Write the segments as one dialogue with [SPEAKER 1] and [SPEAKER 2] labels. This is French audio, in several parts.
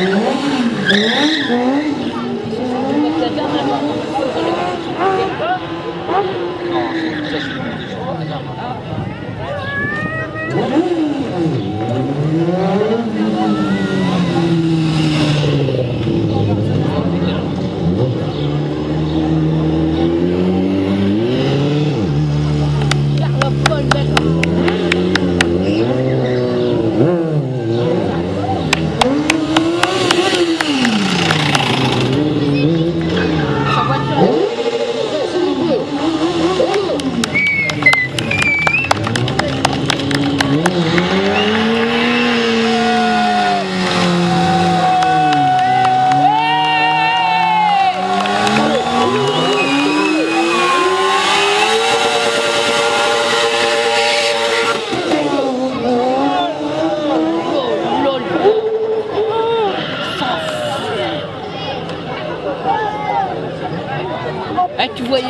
[SPEAKER 1] Faire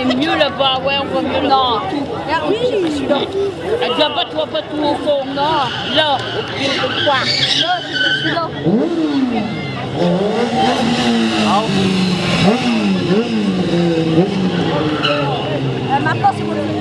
[SPEAKER 1] Voyais mieux là-bas, ouais, on voit mieux là. Non. Regarde, oui, viens pas, tu vois pas tout au fond, non. Là, quoi Là, c'est.
[SPEAKER 2] Euh, maintenant, c'est mon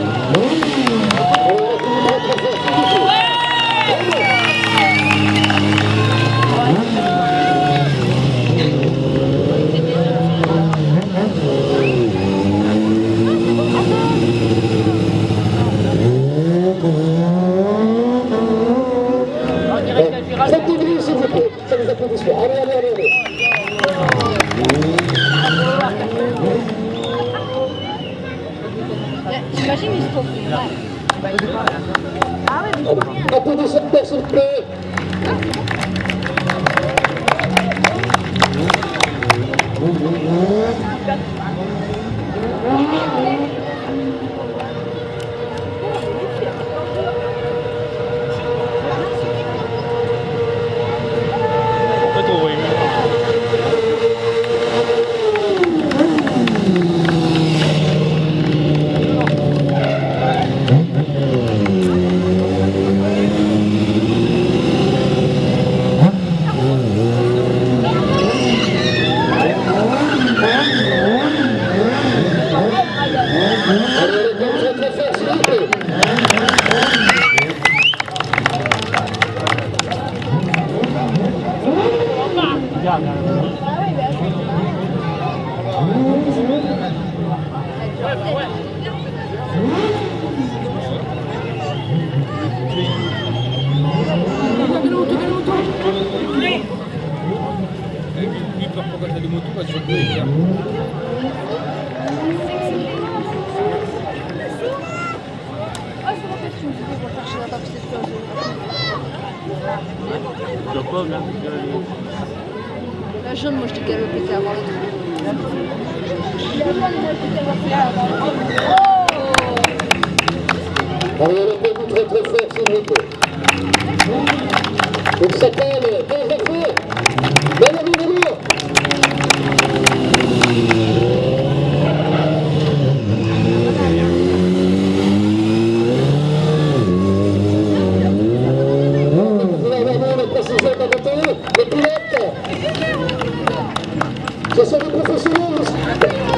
[SPEAKER 3] nous applaudissements. Allez, allez, allez, allez.
[SPEAKER 2] T'imagines, ils se trouvent. Ah ouais, mais
[SPEAKER 3] Applaudissements, s'il vous plaît.
[SPEAKER 4] Pas trop, oui.
[SPEAKER 3] Allez, allez, très, très, très fort, s'il vous plaît.
[SPEAKER 4] Lui, peur pourquoi t'as des motos, parce que je peux les faire.
[SPEAKER 2] Ah, je me rappelle, tu me disais qu'on cherchait la table, c'est sûr.
[SPEAKER 4] La pomme, là,
[SPEAKER 2] La jaune, moi, je t'ai galopé, t'es avant
[SPEAKER 3] très, très fort, s'il vous plaît très, très fort. Bien évidemment. Vous allez avoir les précisions de côté, les pilotes. Ce sont des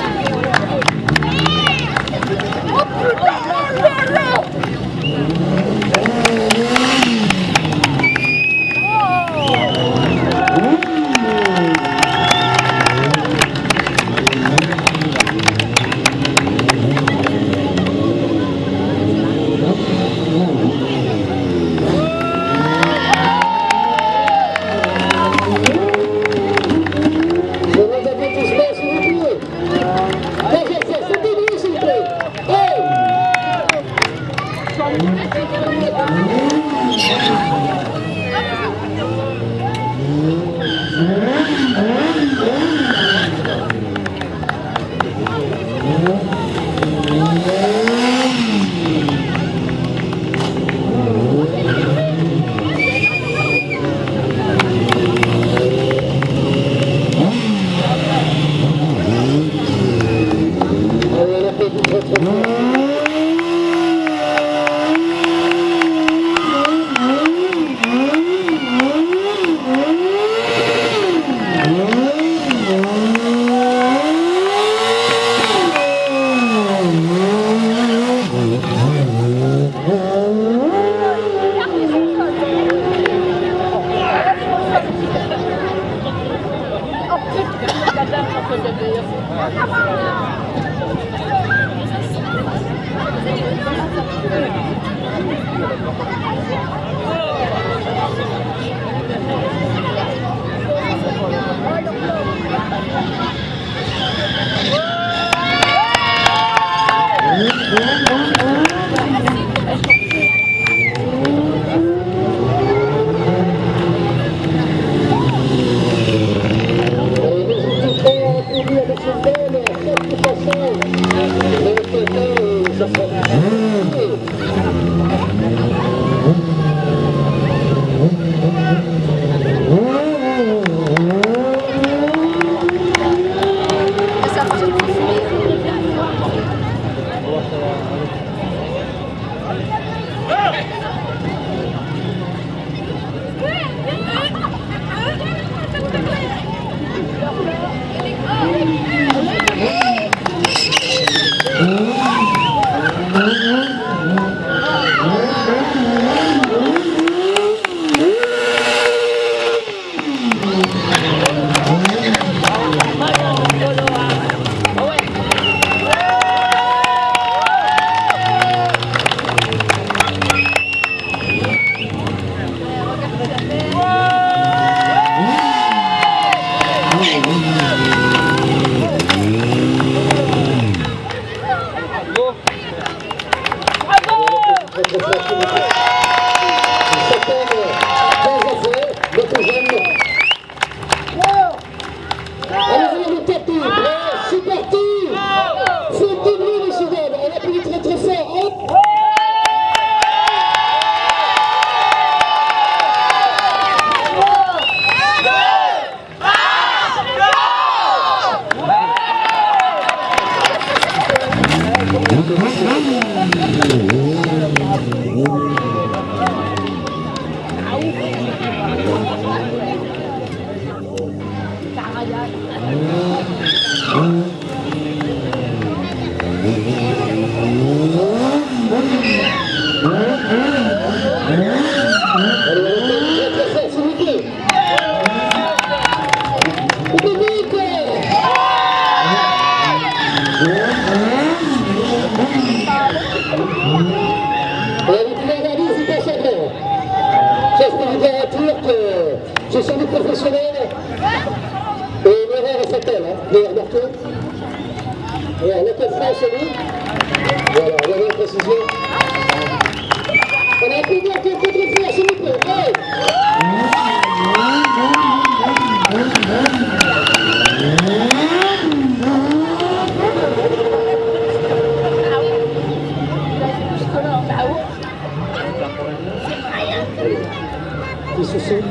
[SPEAKER 3] đi xuất xếp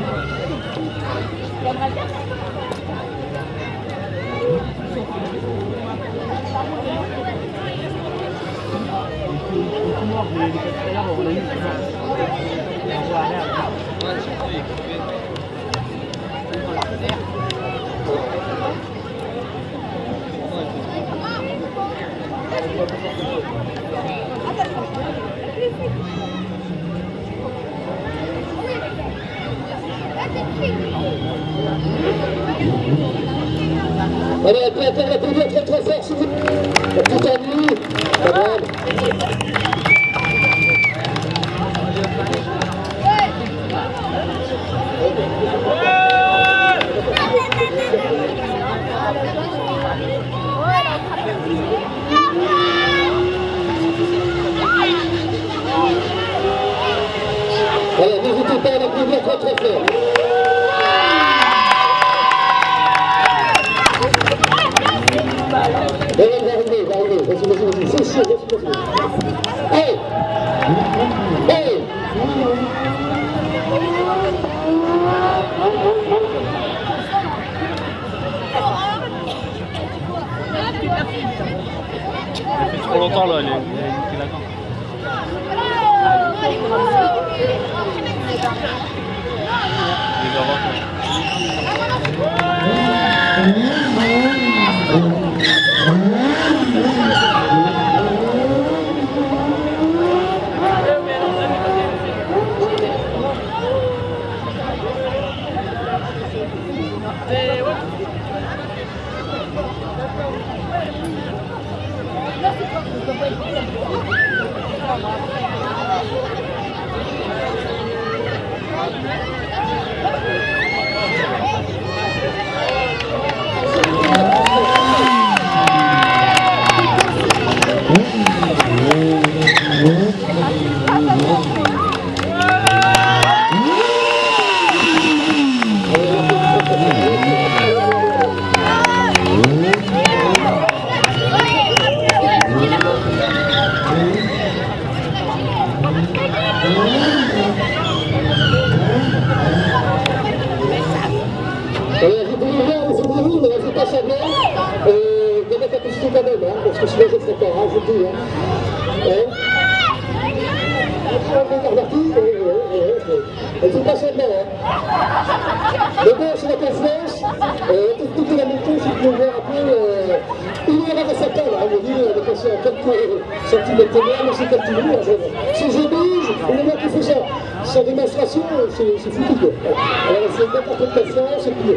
[SPEAKER 3] Hãy subscribe cho kênh Ghiền Mì Gõ Để không bỏ lỡ những video hấp dẫn Allez, applaudissez, applaudissez très très fort,
[SPEAKER 1] s'il vous plaît. Tout à. Allez, n'hésitez pas à l'applaudir très très fort.
[SPEAKER 3] Thank you. Euh, expliquer la méthode, si vous voir il y en sa table, hein, il avait passé à quelques euh, centimètres de mais c'est captivé, c'est j'oblige, le mec qui fait ça, sans démonstration, c'est foutu. Alors c'est n'importe quelle science, et puis,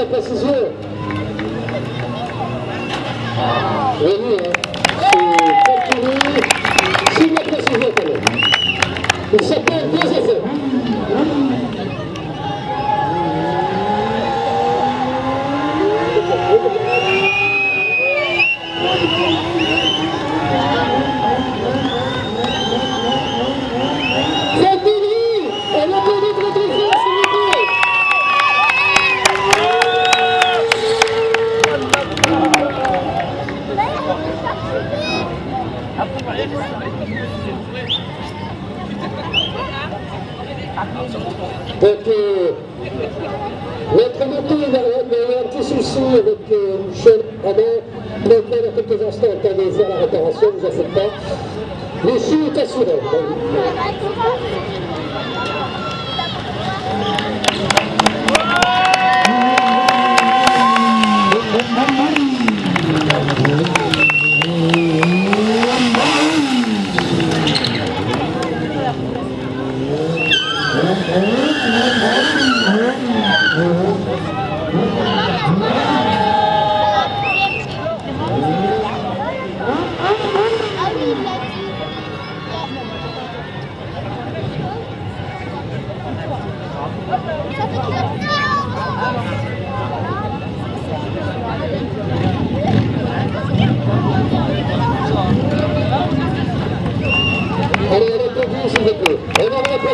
[SPEAKER 3] ela precisou. Ele é. シートする。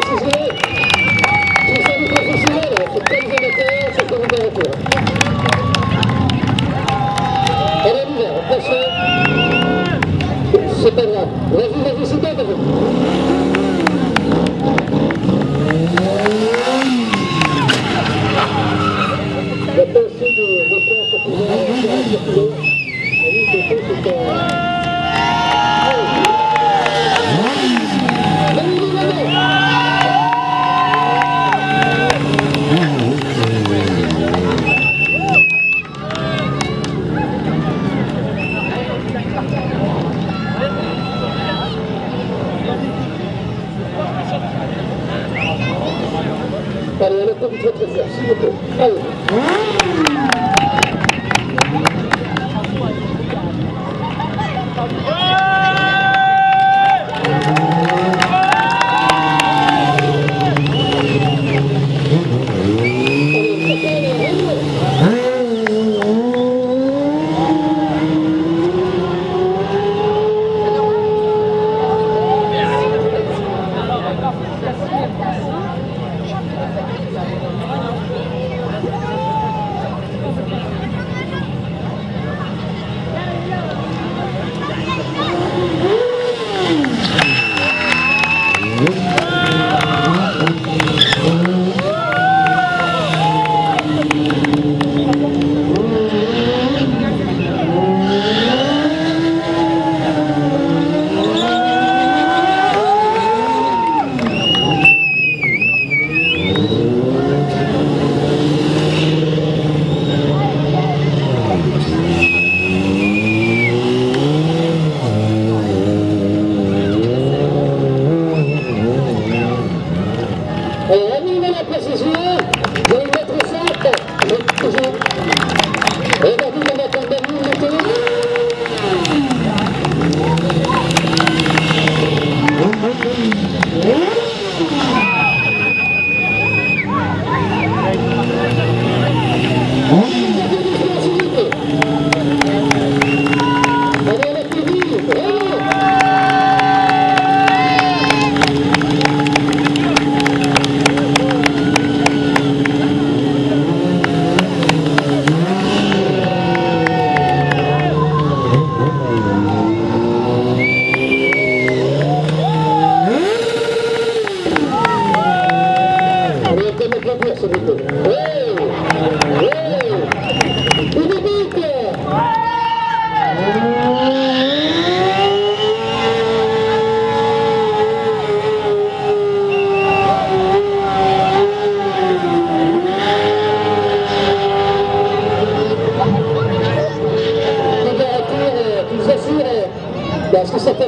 [SPEAKER 3] préciser, ce c'est c'est. Elle est. C'est pas grave. La vie, la vie, c'est pas grave. objetivo. La précision, je Gracias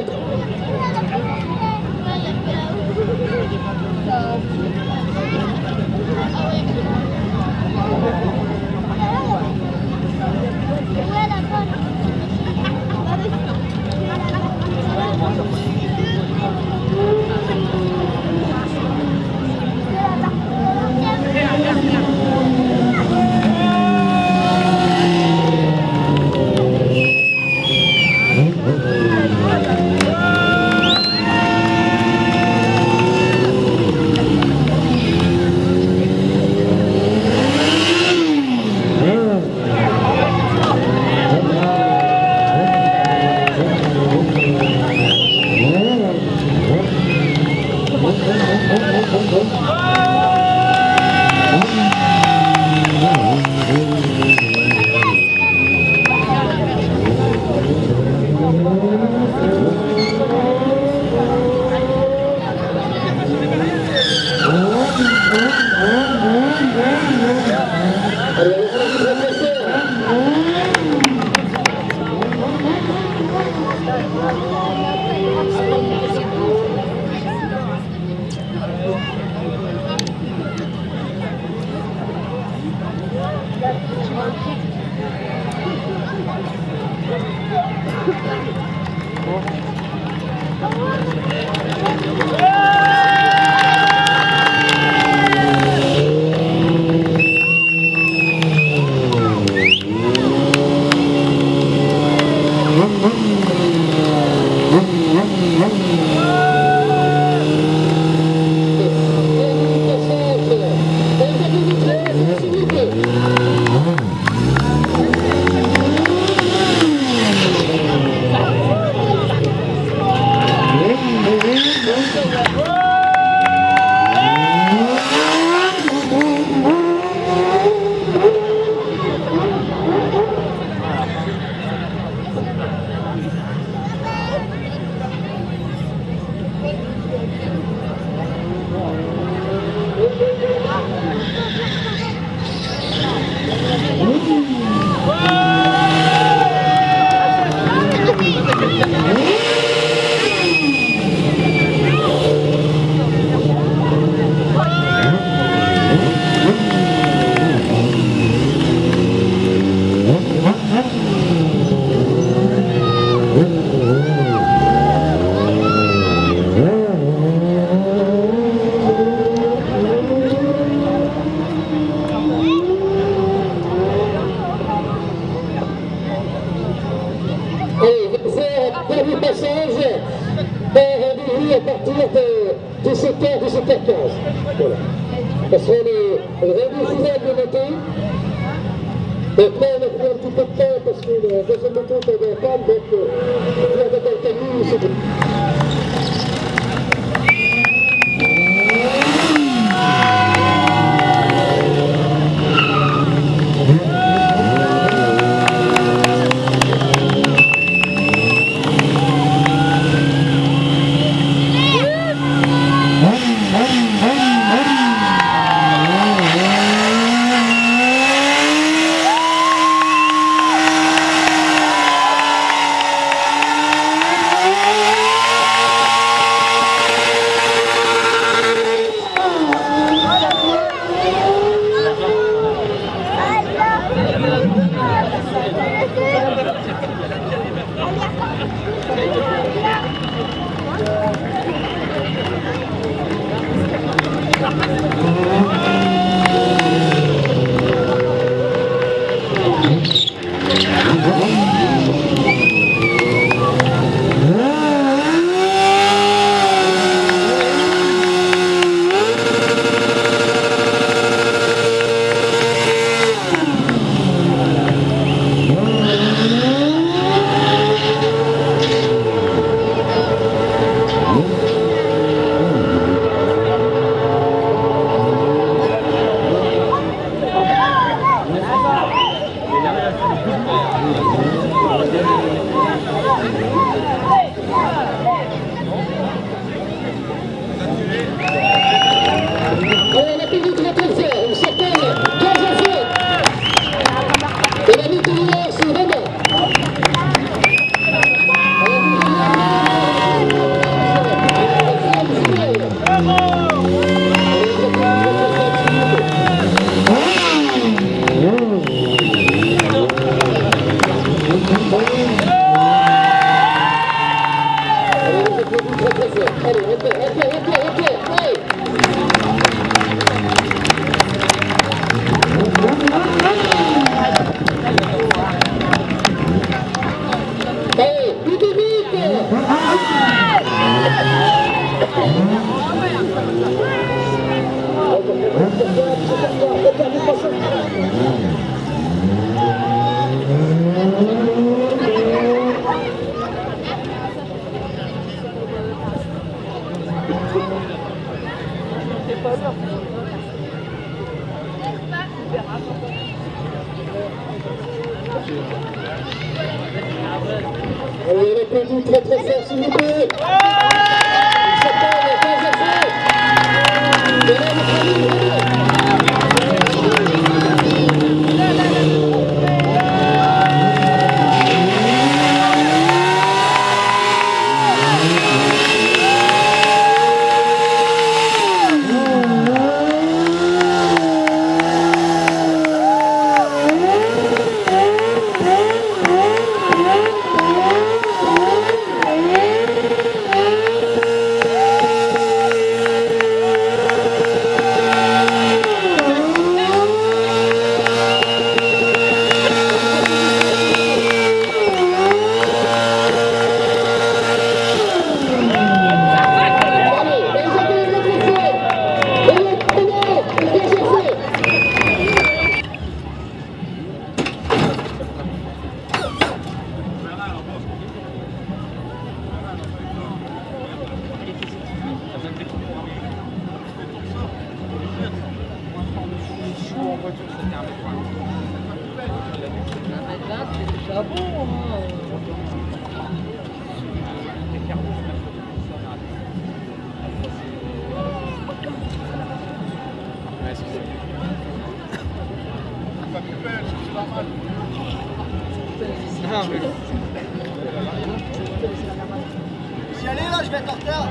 [SPEAKER 5] Si allez là, je vais être en retard.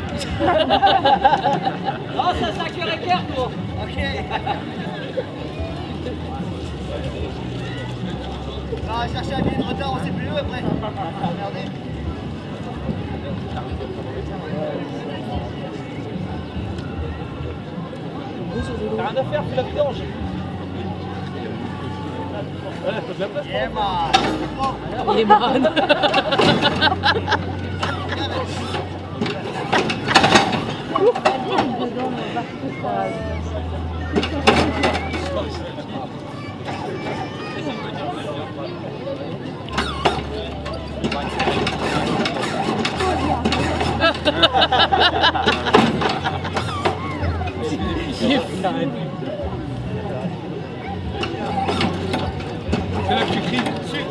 [SPEAKER 1] Oh, ça, ça cuire et quart, toi.
[SPEAKER 5] Ok. On va chercher un billet de retard, on sait plus où après. Regardez.
[SPEAKER 6] T'as rien à faire, fais la vidange.
[SPEAKER 5] Emma.
[SPEAKER 1] Il est malade.
[SPEAKER 6] C'est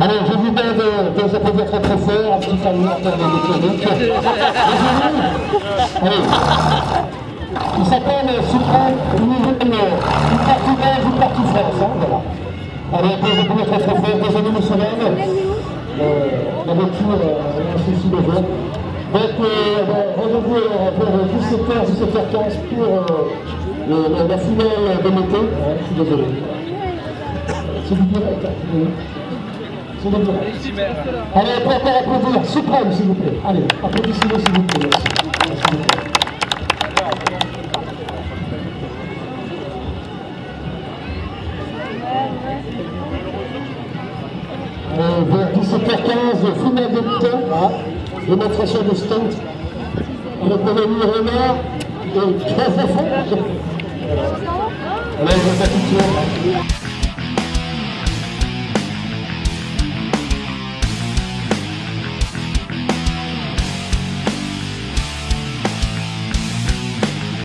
[SPEAKER 3] Allez, je vous demande de vous applaudir très très fort, un petit termes électroniques. Allez. Il s'appelle Suprême, une nouvelle, une partie belge, une partie France, hein, voilà. Allez, applaudissez très très fort, des amis nationales. Euh, la voiture, euh, un souci de vote. Donc, euh, bon, rendez-vous vers 17h, 17h15 pour euh, le- la, la finale de l'été. Ouais, je suis désolé. Allez, encore applaudir. Suprême, s'il vous plaît. Allez, applaudissez-le, s'il vous plaît. Merci. Merci. Euh, vers 17h15, finale de démonstration stunt avec mon ami Renard et 15 enfants. Voilà, je vais